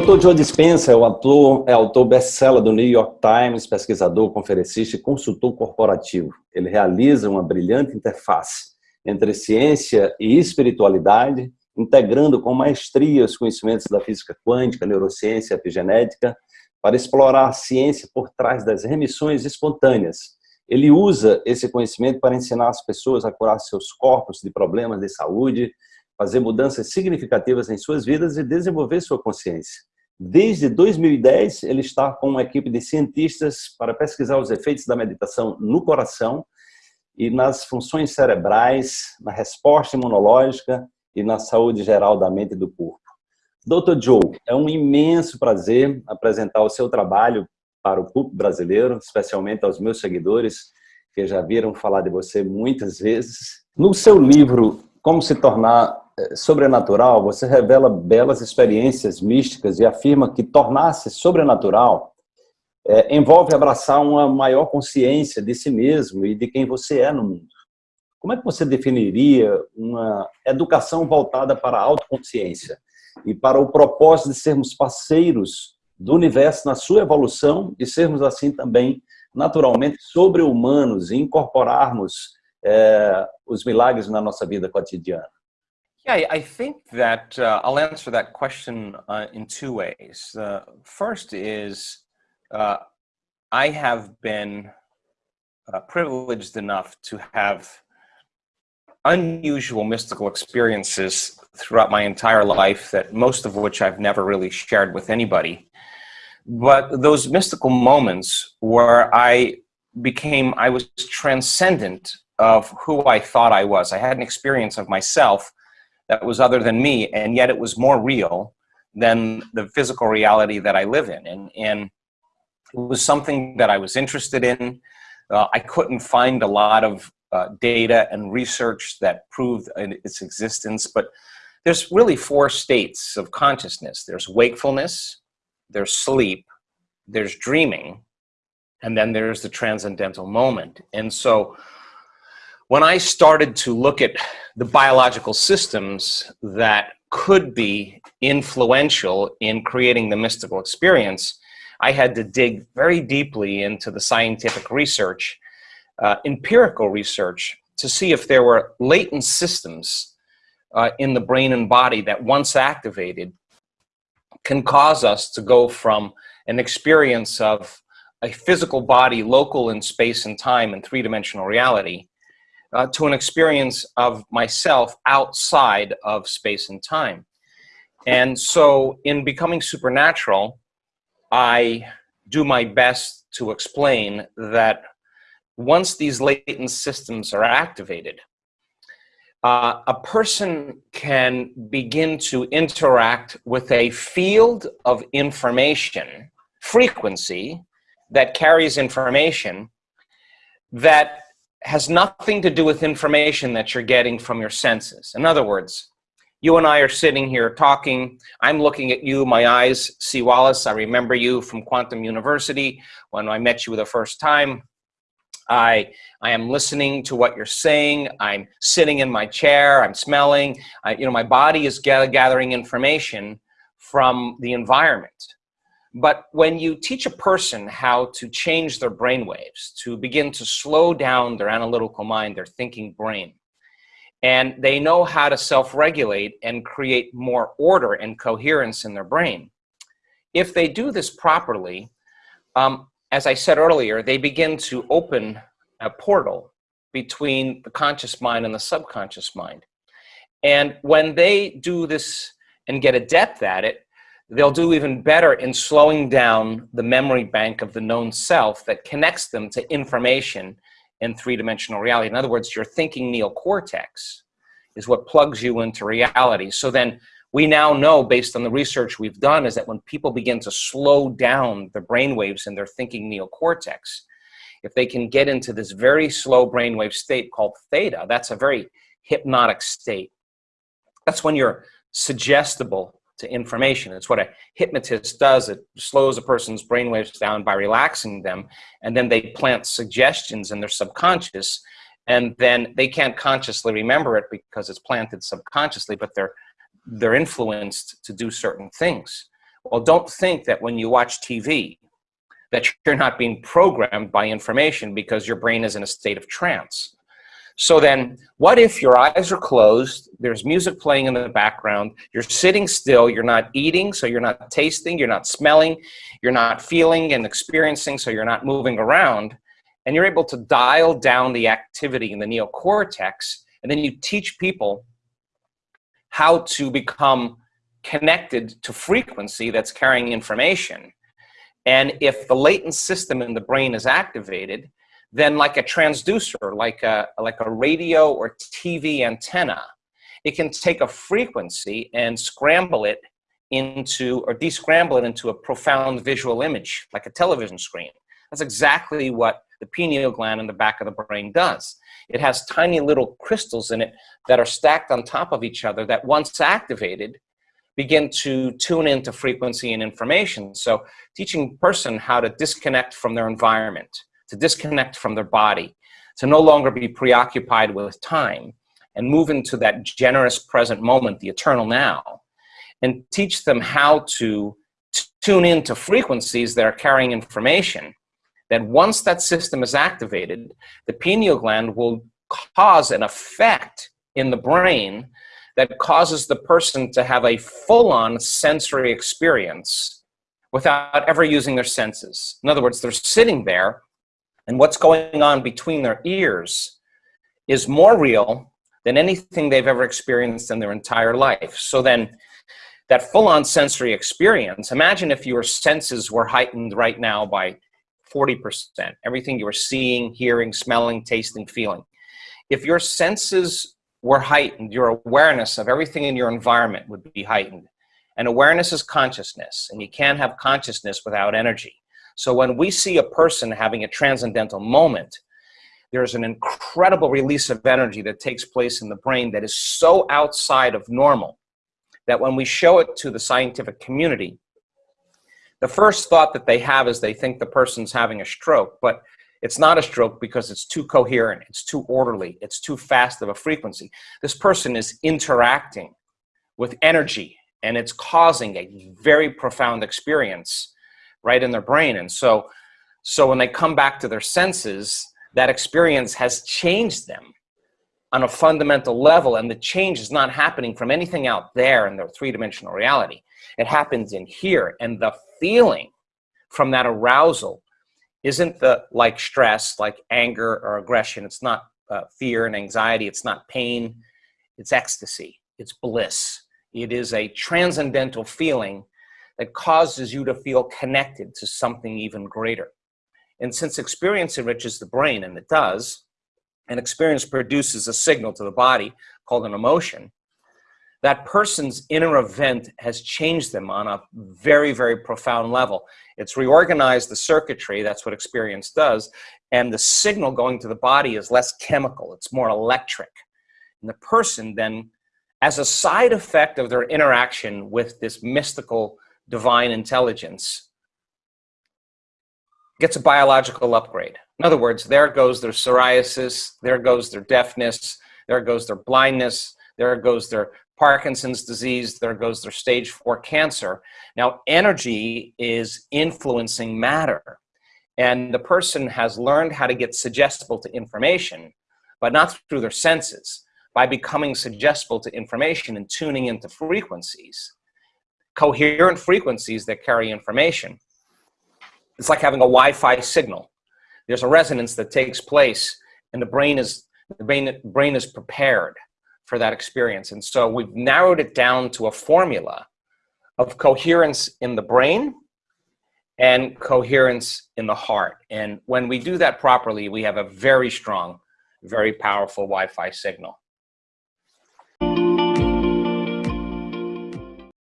Dr. Joe Dispenza é, o ator, é autor best-seller do New York Times, pesquisador, conferencista e consultor corporativo. Ele realiza uma brilhante interface entre ciência e espiritualidade, integrando com maestria os conhecimentos da física quântica, neurociência e epigenética, para explorar a ciência por trás das remissões espontâneas. Ele usa esse conhecimento para ensinar as pessoas a curar seus corpos de problemas de saúde, fazer mudanças significativas em suas vidas e desenvolver sua consciência. Desde 2010, ele está com uma equipe de cientistas para pesquisar os efeitos da meditação no coração e nas funções cerebrais, na resposta imunológica e na saúde geral da mente e do corpo. Dr. Joe, é um imenso prazer apresentar o seu trabalho para o público brasileiro, especialmente aos meus seguidores, que já viram falar de você muitas vezes. No seu livro, Como se tornar sobrenatural, você revela belas experiências místicas e afirma que tornar-se sobrenatural é, envolve abraçar uma maior consciência de si mesmo e de quem você é no mundo. Como é que você definiria uma educação voltada para a autoconsciência e para o propósito de sermos parceiros do universo na sua evolução e sermos assim também naturalmente sobre-humanos e incorporarmos é, os milagres na nossa vida cotidiana? Yeah, I think that uh, I'll answer that question uh, in two ways. Uh, first is uh, I have been uh, privileged enough to have unusual mystical experiences throughout my entire life that most of which I've never really shared with anybody. But those mystical moments where I became, I was transcendent of who I thought I was. I had an experience of myself that was other than me, and yet it was more real than the physical reality that I live in. And, and it was something that I was interested in. Uh, I couldn't find a lot of uh, data and research that proved its existence, but there's really four states of consciousness. There's wakefulness, there's sleep, there's dreaming, and then there's the transcendental moment. And so when I started to look at the biological systems that could be influential in creating the mystical experience, I had to dig very deeply into the scientific research, uh, empirical research, to see if there were latent systems uh, in the brain and body that once activated can cause us to go from an experience of a physical body local in space and time and three-dimensional reality uh, to an experience of myself outside of space and time. And so in becoming supernatural, I do my best to explain that once these latent systems are activated, uh, a person can begin to interact with a field of information, frequency, that carries information that has nothing to do with information that you're getting from your senses. In other words, you and I are sitting here talking. I'm looking at you. My eyes see Wallace. I remember you from Quantum University when I met you the first time. I, I am listening to what you're saying. I'm sitting in my chair. I'm smelling. I, you know, my body is gathering information from the environment. But when you teach a person how to change their brain waves, to begin to slow down their analytical mind, their thinking brain, and they know how to self-regulate and create more order and coherence in their brain, if they do this properly, um, as I said earlier, they begin to open a portal between the conscious mind and the subconscious mind. And when they do this and get adept at it, they'll do even better in slowing down the memory bank of the known self that connects them to information in three-dimensional reality. In other words, your thinking neocortex is what plugs you into reality. So then we now know, based on the research we've done, is that when people begin to slow down the brain waves in their thinking neocortex, if they can get into this very slow brainwave state called theta, that's a very hypnotic state. That's when you're suggestible to information. It's what a hypnotist does. It slows a person's brainwaves down by relaxing them, and then they plant suggestions in their subconscious, and then they can't consciously remember it because it's planted subconsciously, but they're they're influenced to do certain things. Well, don't think that when you watch TV that you're not being programmed by information because your brain is in a state of trance. So then, what if your eyes are closed, there's music playing in the background, you're sitting still, you're not eating, so you're not tasting, you're not smelling, you're not feeling and experiencing, so you're not moving around, and you're able to dial down the activity in the neocortex, and then you teach people how to become connected to frequency that's carrying information. And if the latent system in the brain is activated, then like a transducer, like a, like a radio or TV antenna, it can take a frequency and scramble it into, or descramble it into a profound visual image, like a television screen. That's exactly what the pineal gland in the back of the brain does. It has tiny little crystals in it that are stacked on top of each other that once activated, begin to tune into frequency and information. So teaching person how to disconnect from their environment, to disconnect from their body, to no longer be preoccupied with time and move into that generous present moment, the eternal now, and teach them how to tune into frequencies that are carrying information, that once that system is activated, the pineal gland will cause an effect in the brain that causes the person to have a full-on sensory experience without ever using their senses. In other words, they're sitting there and what's going on between their ears is more real than anything they've ever experienced in their entire life. So then that full-on sensory experience, imagine if your senses were heightened right now by 40%, everything you were seeing, hearing, smelling, tasting, feeling. If your senses were heightened, your awareness of everything in your environment would be heightened. And awareness is consciousness, and you can't have consciousness without energy. So when we see a person having a transcendental moment, there's an incredible release of energy that takes place in the brain that is so outside of normal that when we show it to the scientific community, the first thought that they have is they think the person's having a stroke, but it's not a stroke because it's too coherent, it's too orderly, it's too fast of a frequency. This person is interacting with energy and it's causing a very profound experience right in their brain. And so, so when they come back to their senses, that experience has changed them on a fundamental level. And the change is not happening from anything out there in their three-dimensional reality. It happens in here. And the feeling from that arousal isn't the like stress, like anger or aggression. It's not uh, fear and anxiety. It's not pain. It's ecstasy. It's bliss. It is a transcendental feeling that causes you to feel connected to something even greater. And since experience enriches the brain, and it does, and experience produces a signal to the body called an emotion, that person's inner event has changed them on a very, very profound level. It's reorganized the circuitry, that's what experience does, and the signal going to the body is less chemical, it's more electric. And the person then, as a side effect of their interaction with this mystical divine intelligence gets a biological upgrade. In other words, there goes their psoriasis, there goes their deafness, there goes their blindness, there goes their Parkinson's disease, there goes their stage four cancer. Now, energy is influencing matter. And the person has learned how to get suggestible to information, but not through their senses, by becoming suggestible to information and tuning into frequencies coherent frequencies that carry information. It's like having a Wi-Fi signal. There's a resonance that takes place and the brain is, the brain, brain is prepared for that experience. And so we've narrowed it down to a formula of coherence in the brain and coherence in the heart. And when we do that properly, we have a very strong, very powerful Wi-Fi signal.